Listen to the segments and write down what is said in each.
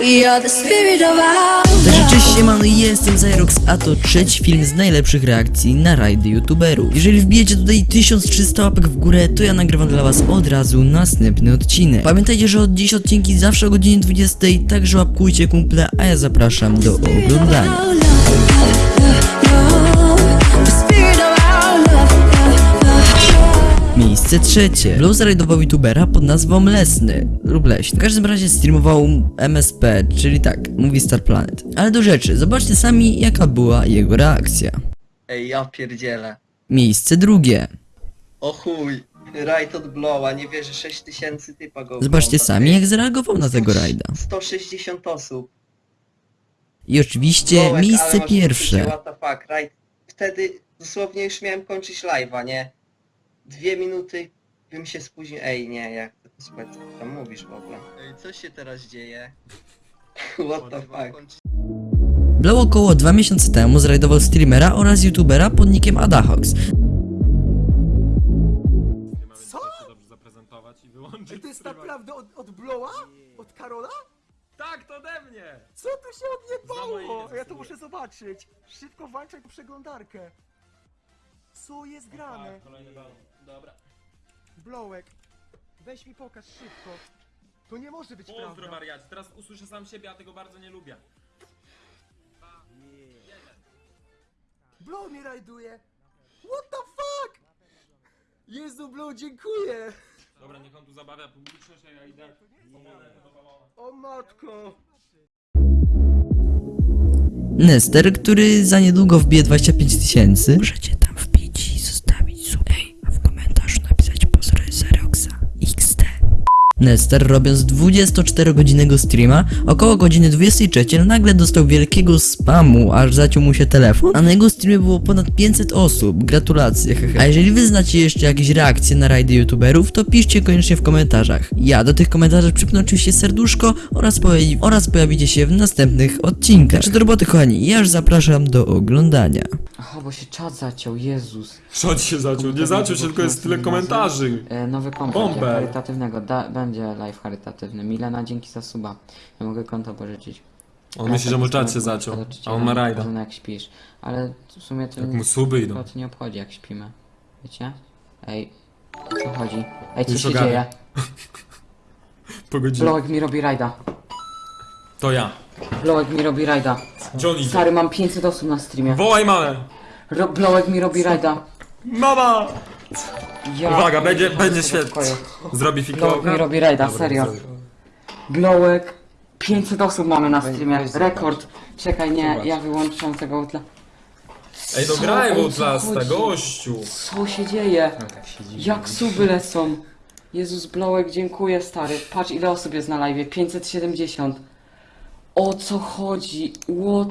We are the spirit of our Także cześć siemano, jestem Zyrox, a to trzeci film z najlepszych reakcji na rajdy youtuberów. Jeżeli wbijecie tutaj 1300 łapek w górę, to ja nagrywam dla was od razu następny odcinek. Pamiętajcie, że od dziś odcinki zawsze o godzinie 20, także łapkujcie kumple, a ja zapraszam do oglądania. Miejsce trzecie. Blues rajdował youtubera pod nazwą Lesny lub Leśny. W każdym razie streamował MSP, czyli tak, Movie Star Planet. Ale do rzeczy, zobaczcie sami jaka była jego reakcja. Ej, ja pierdzielę. Miejsce drugie. O chuj. Rajd od Blowa, nie wierzę, 6000 typa go Zobaczcie ogląda. sami jak zareagował na tego rajda. 160 osób. I oczywiście Blołek, ale miejsce masz pierwsze. What the fuck, rajd. Wtedy dosłownie już miałem kończyć live'a, nie? Dwie minuty bym się spóźnił. Ej, nie, jak to słuchaj, co tam mówisz w ogóle? Ej, co się teraz dzieje? What the fuck? Blow około dwa miesiące temu zrajdował streamera oraz youtubera pod nickiem Adahox. Co? dobrze zaprezentować i wyłączyć Ej, to jest streama. naprawdę od, od Blowa? Od Karola? Tak, to ode mnie! Co tu się odjebało? Ja to muszę zobaczyć. Szybko włączaj przeglądarkę. Co jest grane? Tak, kolejny balon. Dobra. Blowek. Weź mi pokaż szybko. To nie może być Pozdro prawda. wariacie, teraz usłyszę sam siebie, a tego bardzo nie lubię. Blow mnie rajduje. What the fuck? Jezu, Blow, dziękuję. Dobra, niech on tu zabawia publiczność, a ja idę do balona. O matko. Nester, który za niedługo wbije 25 tysięcy. Możecie wbić i zostawić sub. Ej, a w komentarzu napisać pozdro Xeroxa XD. Nester robiąc 24-godzinnego streama, około godziny 23 nagle dostał wielkiego spamu, aż zaciął mu się telefon, a na jego streamie było ponad 500 osób. Gratulacje, hehe. A jeżeli wy znacie jeszcze jakieś reakcje na rajdy youtuberów, to piszcie koniecznie w komentarzach. Ja do tych komentarzy przypnę oczywiście serduszko oraz, pojawi oraz pojawicie się w następnych odcinkach. Także do roboty kochani, ja już zapraszam do oglądania. Bo się czat zaciął, Jezus. Ci się zaczął? Nie zaczął się, tylko jest tyle komentarzy. E, nowy Bąbel. będzie charytatywnego, da, będzie live charytatywny. Milena, dzięki za suba. Ja mogę konto pożyczyć. On myśli, że mu czat się zaciął, a on ma rajda. Jak śpisz. Ale w sumie to Jak nie, mu suby idą. to, to nie obchodzi jak śpimy. Wiecie? Ej, o co chodzi? Ej, co Już się ogarnę. dzieje? Po godzinie. Blowek mi robi rajda. To ja. Blowek mi robi rajda. Johnny. Stary, mam 500 osób na streamie. Wołaj mamę! Ro Blowek mi robi rajda. Mama! Ja Uwaga, będzie, będzie świetnie. Zrobi Blowek fikołka? mi robi rajda, Dobra, serio. Blowek. 500 osób mamy na streamie. Rekord. Czekaj, nie, ja wyłączam tego utla. Ej, no Co? graj w Outlasta, gościu! Co się dzieje? Jak suby lecą? Jezus Blowek, dziękuję stary. Patrz ile osób jest na live. 570. O co chodzi? What?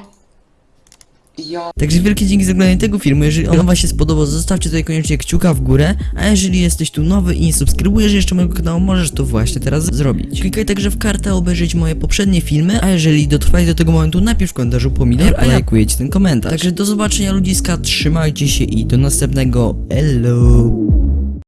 Ja... Także wielkie dzięki za oglądanie tego filmu. Jeżeli on wam się spodobał, zostawcie tutaj koniecznie kciuka w górę. A jeżeli jesteś tu nowy i nie subskrybujesz jeszcze mojego kanału, możesz to właśnie teraz zrobić. Klikaj także w kartę, obejrzeć moje poprzednie filmy. A jeżeli dotrwałeś do tego momentu, napisz w komentarzu pomidor, a ja lajkuję ci ten komentarz. Także do zobaczenia ludziska, trzymajcie się i do następnego. Hello!